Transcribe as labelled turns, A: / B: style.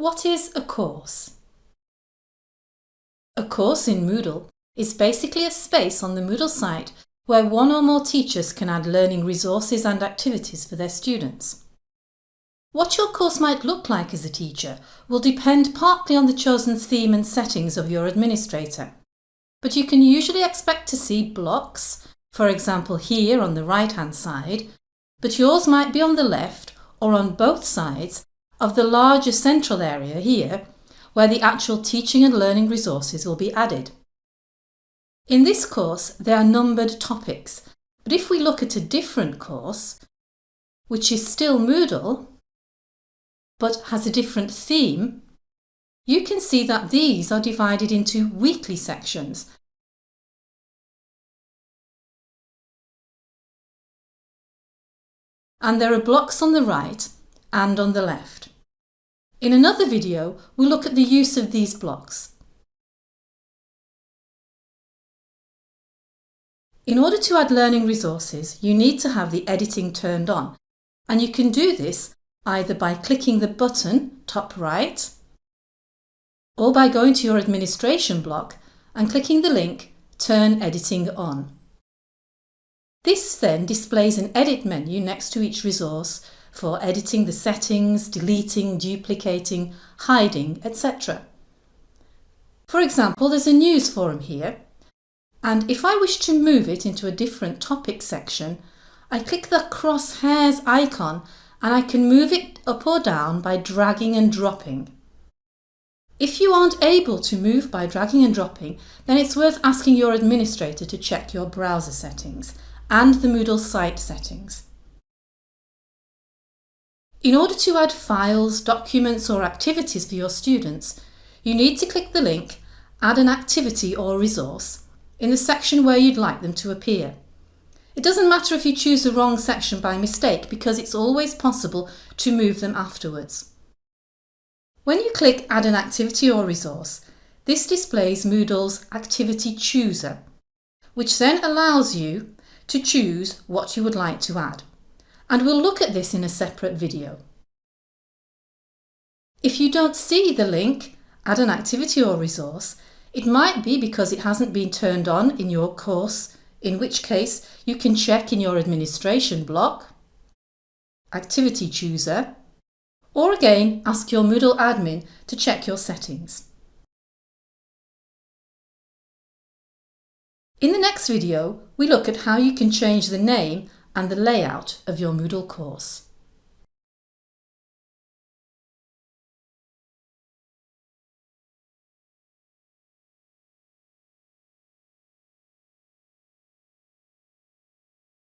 A: What is a course? A course in Moodle is basically a space on the Moodle site where one or more teachers can add learning resources and activities for their students. What your course might look like as a teacher will depend partly on the chosen theme and settings of your administrator. But you can usually expect to see blocks, for example here on the right hand side, but yours might be on the left or on both sides of the larger central area here, where the actual teaching and learning resources will be added. In this course, there are numbered topics, but if we look at a different course, which is still Moodle, but has a different theme, you can see that these are divided into weekly sections. And there are blocks on the right and on the left. In another video, we'll look at the use of these blocks. In order to add learning resources, you need to have the editing turned on, and you can do this either by clicking the button top right or by going to your administration block and clicking the link Turn Editing On. This then displays an edit menu next to each resource for editing the settings, deleting, duplicating, hiding, etc. For example, there's a news forum here, and if I wish to move it into a different topic section, I click the crosshairs icon and I can move it up or down by dragging and dropping. If you aren't able to move by dragging and dropping, then it's worth asking your administrator to check your browser settings and the Moodle site settings. In order to add files, documents or activities for your students, you need to click the link Add an activity or resource in the section where you'd like them to appear. It doesn't matter if you choose the wrong section by mistake because it's always possible to move them afterwards. When you click Add an activity or resource, this displays Moodle's Activity Chooser, which then allows you to choose what you would like to add and we'll look at this in a separate video. If you don't see the link, add an activity or resource, it might be because it hasn't been turned on in your course, in which case you can check in your administration block, activity chooser, or again ask your Moodle admin to check your settings. In the next video, we look at how you can change the name and the layout of your Moodle course.